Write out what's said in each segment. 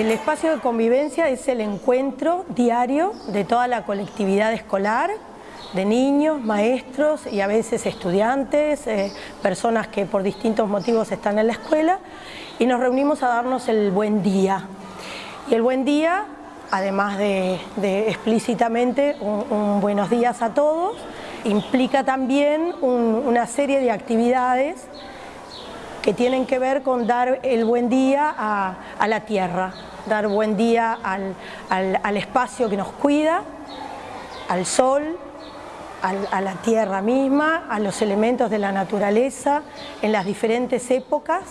El espacio de convivencia es el encuentro diario de toda la colectividad escolar, de niños, maestros y a veces estudiantes, eh, personas que por distintos motivos están en la escuela y nos reunimos a darnos el buen día. Y el buen día, además de, explícitamente un, buenos días a todos, implica también una serie de actividades que tienen que ver con dar el buen día a, la tierra, dar buen día al, espacio que nos cuida, al sol, a la tierra misma, a los elementos de la naturaleza en las diferentes épocas,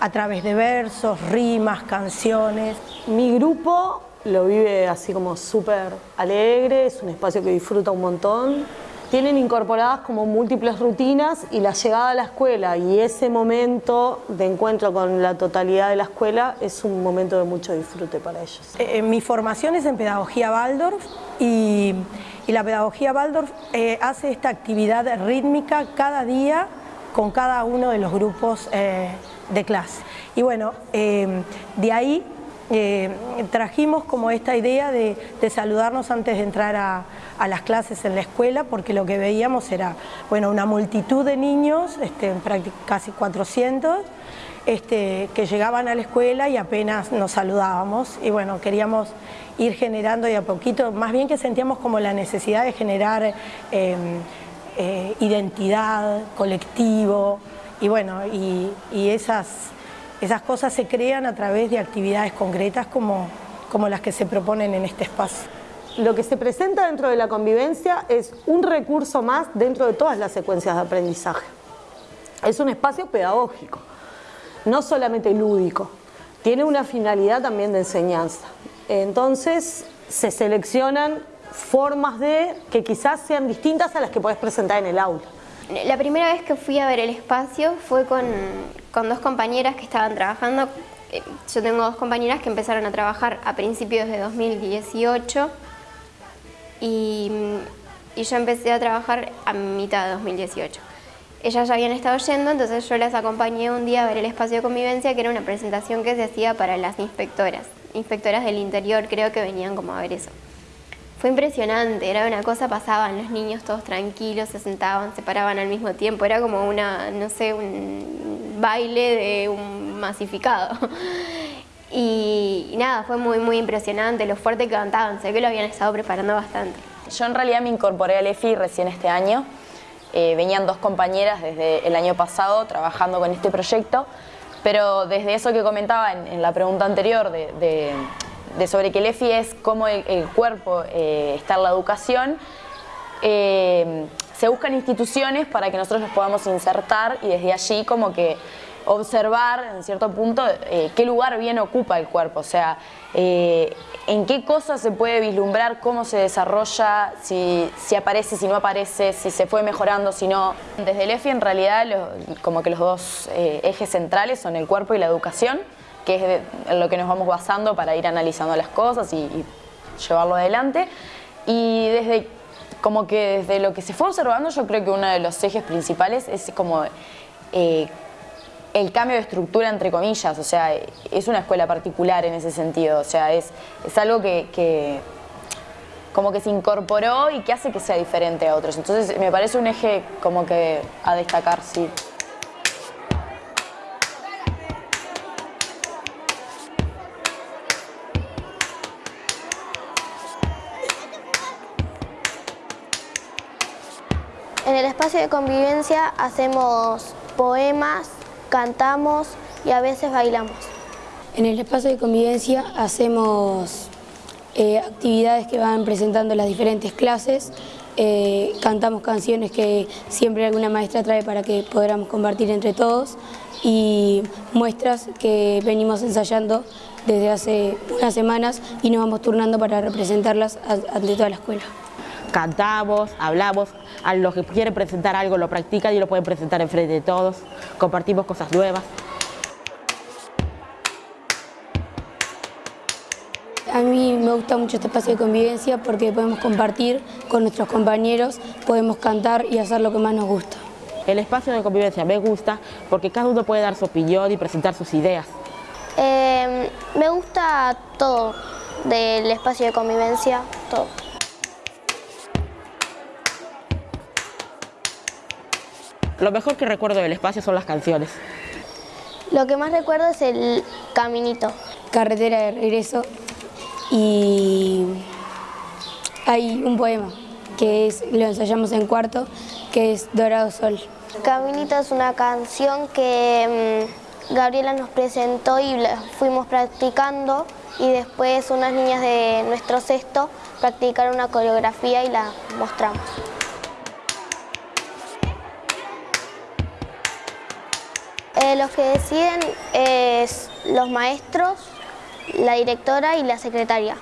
a través de versos, rimas, canciones. Mi grupo lo vive así como súper alegre, es un espacio que disfruta un montón tienen incorporadas como múltiples rutinas y la llegada a la escuela y ese momento de encuentro con la totalidad de la escuela es un momento de mucho disfrute para ellos. Eh, mi formación es en Pedagogía Waldorf y, la Pedagogía Waldorf eh, hace esta actividad rítmica cada día con cada uno de los grupos eh, de clase. Y bueno, de ahí trajimos como esta idea de saludarnos antes de entrar a, a las clases en la escuela porque lo que veíamos era bueno, una multitud de niños, este, casi 400, este, que llegaban a la escuela y apenas nos saludábamos. Y bueno, queríamos ir generando de a poquito, más bien que sentíamos como la necesidad de generar em, eh, identidad, colectivo y bueno, y, y, esas, esas cosas se crean a través de actividades concretas como, como las que se proponen en este espacio lo que se presenta dentro de la convivencia es un recurso más dentro de todas las secuencias de aprendizaje. Es un espacio pedagógico, no solamente lúdico, tiene una finalidad también de enseñanza. Entonces se seleccionan formas de que quizás sean distintas a las que puedes presentar en el aula. La primera vez que fui a ver el espacio fue con, con dos compañeras que estaban trabajando. Eh, yo tengo dos compañeras que empezaron a trabajar a principios de 2018 y, yo empecé a trabajar a mitad de 2018. Ellas ya habían estado yendo, entonces yo las acompañé un día a ver el espacio de convivencia, que era una presentación que se hacía para las inspectoras, inspectoras del interior, creo que venían como a ver eso. Fue impresionante, era una cosa, pasaban los niños todos tranquilos, se sentaban, se paraban al mismo tiempo, era como una, no sé, un baile de un masificado. Y, nada, fue muy, muy impresionante lo fuerte que cantaban, sé que lo habían estado preparando bastante. Yo en realidad me incorporé al EFI recién este año, eh, venían dos compañeras desde el año pasado trabajando con este proyecto, pero desde eso que comentaba en, la pregunta anterior de, sobre que el EFI es cómo el, cuerpo eh, está en la educación, eh, se buscan instituciones para que nosotros nos podamos insertar y desde allí como que observar en cierto punto eh, qué lugar bien ocupa el cuerpo, o sea, eh, en qué cosas se puede vislumbrar, cómo se desarrolla, si, aparece, si no aparece, si se fue mejorando, si no. Desde el EFI en realidad como que los dos eh, ejes centrales son el cuerpo y la educación, que es lo que nos vamos basando para ir analizando las cosas y, y llevarlo adelante. Y desde como que desde lo que se fue observando yo creo que uno de los ejes principales es como el cambio de estructura entre comillas, o sea, es una escuela particular en ese sentido, o sea, es, es algo que, como que se incorporó y que hace que sea diferente a otros. Entonces me parece un eje como que a destacar, sí. En el espacio de convivencia hacemos poemas, cantamos y a veces bailamos. En el espacio de convivencia hacemos eh, actividades que van presentando las diferentes clases, eh, cantamos canciones que siempre alguna maestra trae para que podamos compartir entre todos y muestras que venimos ensayando desde hace unas semanas y nos vamos turnando para representarlas ante toda la escuela. Cantamos, hablamos, a los que quieren presentar algo lo practican y lo pueden presentar enfrente de todos, compartimos cosas nuevas. A mí me gusta mucho este espacio de convivencia porque podemos compartir con nuestros compañeros, podemos cantar y hacer lo que más nos gusta. El espacio de convivencia me gusta porque cada uno puede dar su opinión y presentar sus ideas. Eh, me gusta todo del espacio de convivencia, todo. Lo mejor que recuerdo del espacio son las canciones. Lo que más recuerdo es el caminito. Carretera de regreso y hay un poema que es, lo ensayamos en cuarto, que es Dorado Sol. Caminito es una canción que mm, Gabriela nos presentó y la fuimos practicando y después unas niñas de nuestro sexto practicaron una coreografía y la mostramos. Los que deciden es los maestros, la directora y la secretaria.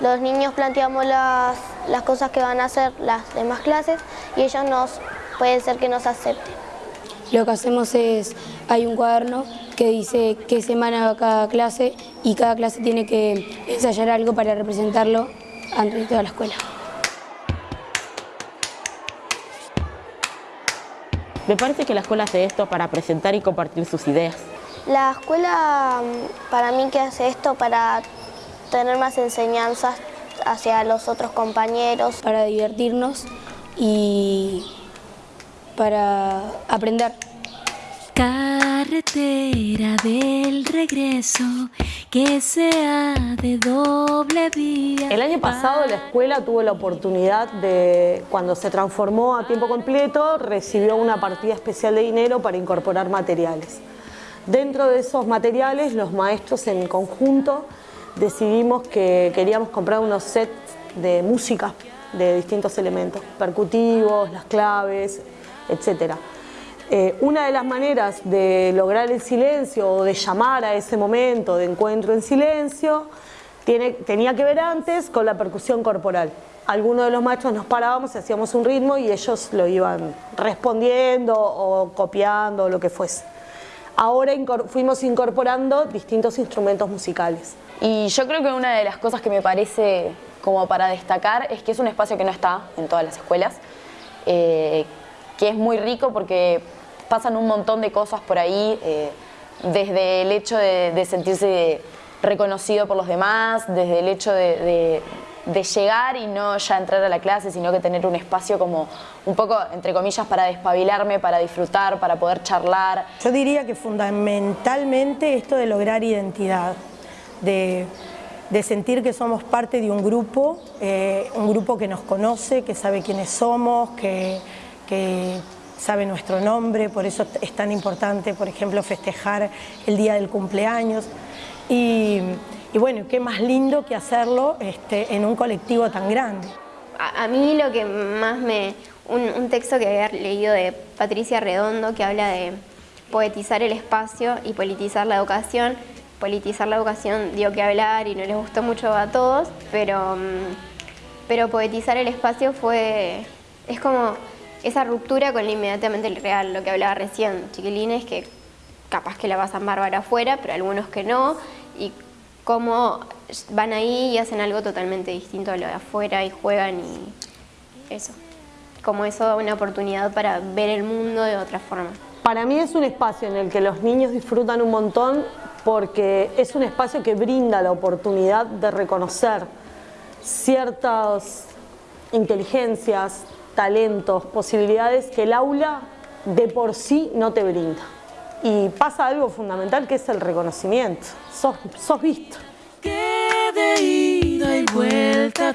Los niños planteamos las, las cosas que van a hacer las demás clases y ellos nos, puede ser que nos acepten. Lo que hacemos es, hay un cuaderno que dice qué semana va cada clase y cada clase tiene que ensayar algo para representarlo ante toda la escuela. Me parece que la escuela hace esto para presentar y compartir sus ideas. La escuela mm, para mí que hace esto para tener más enseñanzas hacia los otros compañeros. Para divertirnos y para aprender. Carretera del regreso que sea de doble vía. El año pasado la escuela tuvo la oportunidad de, cuando se transformó a tiempo completo, recibió una partida especial de dinero para incorporar materiales. Dentro de esos materiales, los maestros en conjunto decidimos que queríamos comprar unos sets de música de distintos elementos, percutivos, las claves, etc. Eh, una de las maneras de lograr el silencio o de llamar a ese momento de encuentro en silencio tenía que ver antes con la percusión corporal. Algunos de los maestros nos parábamos hacíamos un ritmo y ellos lo iban respondiendo o copiando o lo que fuese. Ahora fuimos incorporando distintos instrumentos musicales. Y yo creo que una de las cosas que me parece como para destacar es que es un espacio que no está en todas las escuelas, eh, que es muy rico porque pasan un montón de cosas por ahí, eh, desde el hecho de, sentirse reconocido por los demás, desde el hecho de, llegar y no ya entrar a la clase, sino que tener un espacio como un poco, entre comillas, para despabilarme, para disfrutar, para poder charlar. Yo diría que fundamentalmente esto de lograr identidad, de, sentir que somos parte de un grupo, eh, un grupo que nos conoce, que sabe quiénes somos, que, sabe nuestro nombre, por eso es tan importante, por ejemplo, festejar el día del cumpleaños. Y, bueno, qué más lindo que hacerlo este, en un colectivo tan grande. A, mí lo que más me... un texto que había leído de Patricia Redondo que habla de poetizar el espacio y politizar la educación, politizar la educación dio que hablar y no les gustó mucho a todos, pero, mm, pero poetizar el espacio fue, es como esa ruptura con lo inmediatamente real, lo que hablaba recién, chiquilines que capaz que la pasan bárbara afuera, pero algunos que no, y cómo van ahí y hacen algo totalmente distinto a lo de afuera y juegan y eso. Como eso da una oportunidad para ver el mundo de otra forma. Para mí es un espacio en el que los niños disfrutan un montón porque es un espacio que brinda la oportunidad de reconocer ciertas inteligencias, talentos, posibilidades que el aula de por sí no te brinda. Y pasa algo fundamental que es el reconocimiento. Sos, visto. Que de ida y vuelta